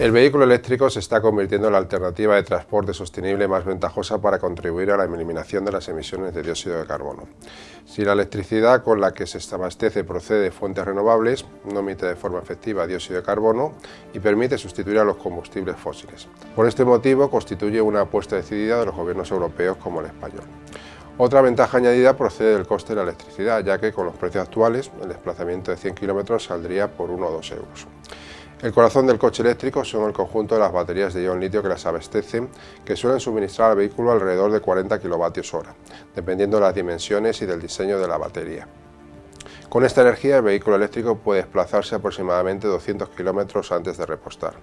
El vehículo eléctrico se está convirtiendo en la alternativa de transporte sostenible más ventajosa para contribuir a la eliminación de las emisiones de dióxido de carbono. Si la electricidad con la que se abastece procede de fuentes renovables, no emite de forma efectiva dióxido de carbono y permite sustituir a los combustibles fósiles. Por este motivo constituye una apuesta decidida de los gobiernos europeos como el español. Otra ventaja añadida procede del coste de la electricidad, ya que con los precios actuales el desplazamiento de 100 kilómetros saldría por 1 o 2 euros. El corazón del coche eléctrico son el conjunto de las baterías de ion litio que las abastecen, que suelen suministrar al vehículo alrededor de 40 kWh, dependiendo de las dimensiones y del diseño de la batería. Con esta energía el vehículo eléctrico puede desplazarse aproximadamente 200 km antes de repostar.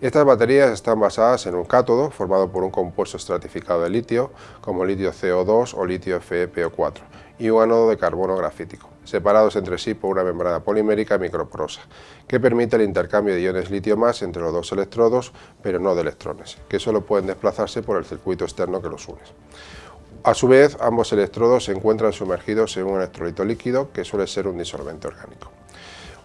Estas baterías están basadas en un cátodo formado por un compuesto estratificado de litio, como litio CO2 o litio FePO4, y un ánodo de carbono grafítico separados entre sí por una membrana polimérica microporosa, que permite el intercambio de iones litio más entre los dos electrodos, pero no de electrones, que solo pueden desplazarse por el circuito externo que los une. A su vez, ambos electrodos se encuentran sumergidos en un electrolito líquido, que suele ser un disolvente orgánico.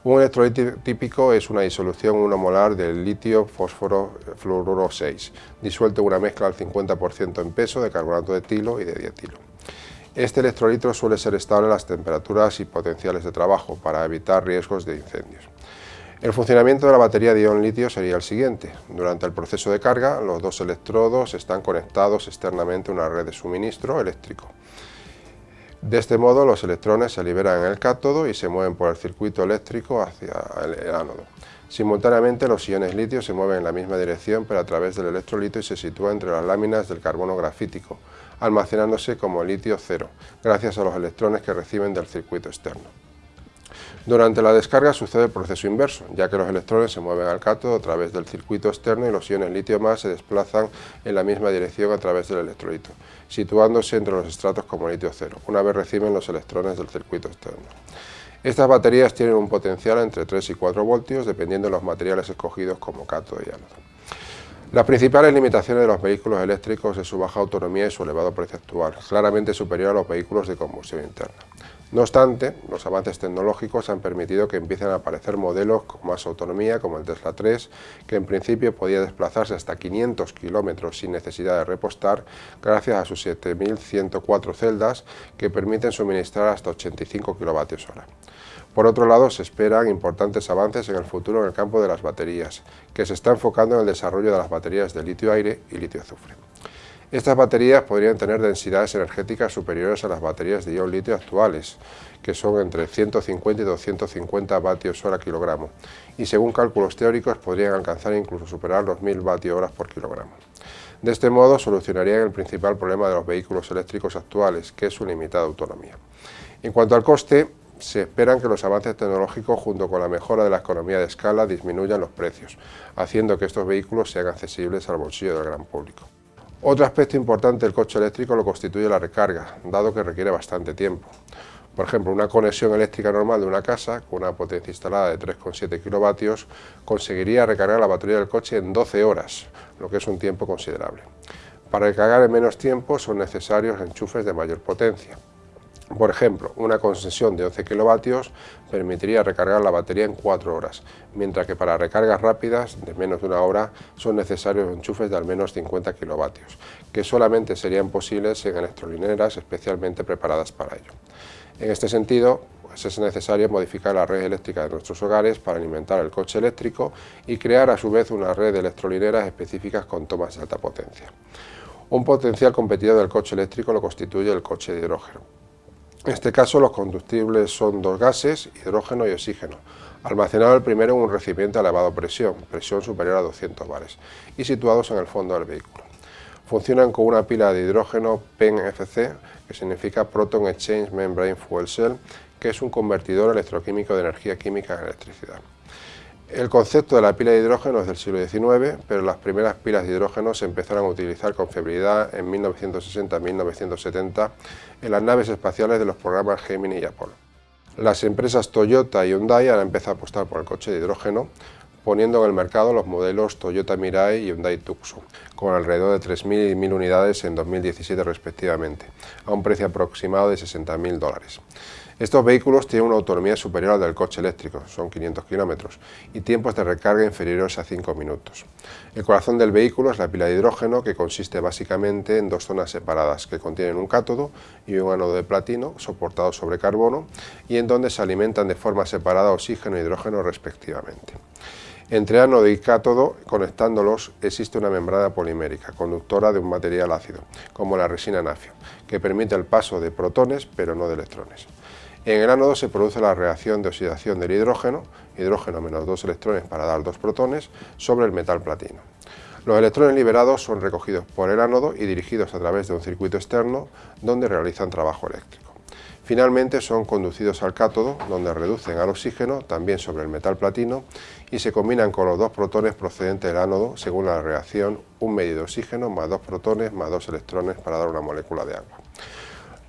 Un electrolito típico es una disolución 1 molar del litio fósforo fluoruro 6, disuelto en una mezcla al 50% en peso de carbonato de etilo y de dietilo. Este electrolito suele ser estable a las temperaturas y potenciales de trabajo para evitar riesgos de incendios. El funcionamiento de la batería de ion litio sería el siguiente. Durante el proceso de carga, los dos electrodos están conectados externamente a una red de suministro eléctrico. De este modo, los electrones se liberan en el cátodo y se mueven por el circuito eléctrico hacia el ánodo. Simultáneamente, los iones litio se mueven en la misma dirección, pero a través del electrolito y se sitúa entre las láminas del carbono grafítico, almacenándose como litio cero, gracias a los electrones que reciben del circuito externo. Durante la descarga sucede el proceso inverso, ya que los electrones se mueven al cátodo a través del circuito externo y los iones litio más se desplazan en la misma dirección a través del electrolito, situándose entre los estratos como litio cero, una vez reciben los electrones del circuito externo. Estas baterías tienen un potencial entre 3 y 4 voltios dependiendo de los materiales escogidos como cátodo y ánodo. Las principales limitaciones de los vehículos eléctricos es su baja autonomía y su elevado precio actual, claramente superior a los vehículos de combustión interna. No obstante, los avances tecnológicos han permitido que empiecen a aparecer modelos con más autonomía, como el Tesla 3, que en principio podía desplazarse hasta 500 kilómetros sin necesidad de repostar, gracias a sus 7104 celdas que permiten suministrar hasta 85 kilovatios hora. Por otro lado, se esperan importantes avances en el futuro en el campo de las baterías, que se está enfocando en el desarrollo de las baterías de litio-aire y litio-azufre. Estas baterías podrían tener densidades energéticas superiores a las baterías de ion litio actuales, que son entre 150 y 250 vatios hora kilogramo, y según cálculos teóricos podrían alcanzar incluso superar los 1000 vatios horas por kilogramo. De este modo solucionarían el principal problema de los vehículos eléctricos actuales, que es su limitada autonomía. En cuanto al coste, se esperan que los avances tecnológicos junto con la mejora de la economía de escala disminuyan los precios, haciendo que estos vehículos sean accesibles al bolsillo del gran público. Otro aspecto importante del coche eléctrico lo constituye la recarga, dado que requiere bastante tiempo. Por ejemplo, una conexión eléctrica normal de una casa, con una potencia instalada de 3,7 kilovatios, conseguiría recargar la batería del coche en 12 horas, lo que es un tiempo considerable. Para recargar en menos tiempo son necesarios enchufes de mayor potencia. Por ejemplo, una concesión de 11 kilovatios permitiría recargar la batería en 4 horas, mientras que para recargas rápidas de menos de una hora son necesarios enchufes de al menos 50 kilovatios, que solamente serían posibles en electrolineras especialmente preparadas para ello. En este sentido, pues es necesario modificar la red eléctrica de nuestros hogares para alimentar el coche eléctrico y crear a su vez una red de electrolineras específicas con tomas de alta potencia. Un potencial competidor del coche eléctrico lo constituye el coche de hidrógeno, en este caso los combustibles son dos gases, hidrógeno y oxígeno, almacenado el primero en un recipiente a elevada presión, presión superior a 200 bares, y situados en el fondo del vehículo. Funcionan con una pila de hidrógeno PEN-FC, que significa Proton Exchange Membrane Fuel Cell, que es un convertidor electroquímico de energía química en electricidad. El concepto de la pila de hidrógeno es del siglo XIX, pero las primeras pilas de hidrógeno se empezaron a utilizar con febrilidad en 1960-1970 en las naves espaciales de los programas Gemini y Apollo. Las empresas Toyota y Hyundai han empezado a apostar por el coche de hidrógeno, poniendo en el mercado los modelos Toyota Mirai y Hyundai Tucson, con alrededor de 3.000 y 1.000 unidades en 2017 respectivamente, a un precio aproximado de 60.000 dólares. Estos vehículos tienen una autonomía superior a la del coche eléctrico, son 500 kilómetros, y tiempos de recarga inferiores a 5 minutos. El corazón del vehículo es la pila de hidrógeno, que consiste básicamente en dos zonas separadas, que contienen un cátodo y un ánodo de platino soportado sobre carbono, y en donde se alimentan de forma separada oxígeno e hidrógeno respectivamente. Entre ánodo y cátodo, conectándolos, existe una membrana polimérica, conductora de un material ácido, como la resina nafio, que permite el paso de protones, pero no de electrones. En el ánodo se produce la reacción de oxidación del hidrógeno, hidrógeno menos dos electrones para dar dos protones, sobre el metal platino. Los electrones liberados son recogidos por el ánodo y dirigidos a través de un circuito externo donde realizan trabajo eléctrico. Finalmente son conducidos al cátodo, donde reducen al oxígeno, también sobre el metal platino, y se combinan con los dos protones procedentes del ánodo, según la reacción, un medio de oxígeno más dos protones más dos electrones para dar una molécula de agua.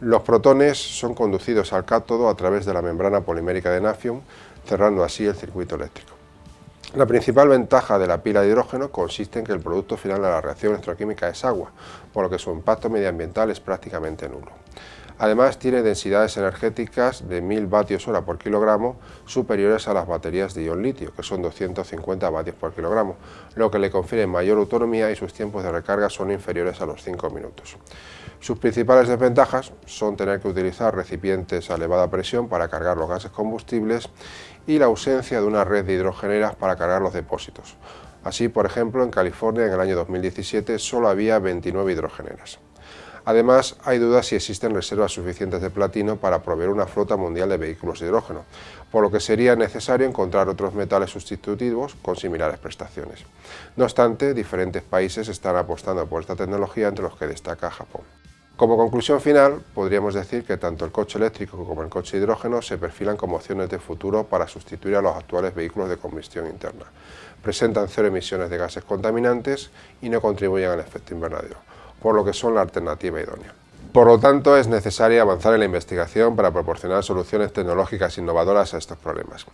Los protones son conducidos al cátodo a través de la membrana polimérica de nafium, cerrando así el circuito eléctrico. La principal ventaja de la pila de hidrógeno consiste en que el producto final de la reacción electroquímica es agua, por lo que su impacto medioambiental es prácticamente nulo. Además tiene densidades energéticas de 1000 vatios hora por kilogramo superiores a las baterías de ion litio, que son 250 vatios por kilogramo, lo que le confiere mayor autonomía y sus tiempos de recarga son inferiores a los 5 minutos. Sus principales desventajas son tener que utilizar recipientes a elevada presión para cargar los gases combustibles y la ausencia de una red de hidrogeneras para cargar los depósitos. Así, por ejemplo, en California en el año 2017 solo había 29 hidrogeneras. Además, hay dudas si existen reservas suficientes de platino para proveer una flota mundial de vehículos de hidrógeno, por lo que sería necesario encontrar otros metales sustitutivos con similares prestaciones. No obstante, diferentes países están apostando por esta tecnología, entre los que destaca Japón. Como conclusión final, podríamos decir que tanto el coche eléctrico como el coche hidrógeno se perfilan como opciones de futuro para sustituir a los actuales vehículos de combustión interna. Presentan cero emisiones de gases contaminantes y no contribuyen al efecto invernadero por lo que son la alternativa idónea. Por lo tanto, es necesario avanzar en la investigación para proporcionar soluciones tecnológicas innovadoras a estos problemas.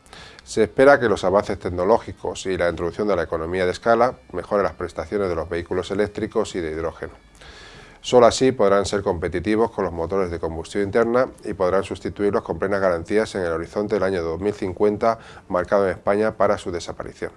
Se espera que los avances tecnológicos y la introducción de la economía de escala mejoren las prestaciones de los vehículos eléctricos y de hidrógeno. Solo así podrán ser competitivos con los motores de combustión interna y podrán sustituirlos con plenas garantías en el horizonte del año 2050 marcado en España para su desaparición.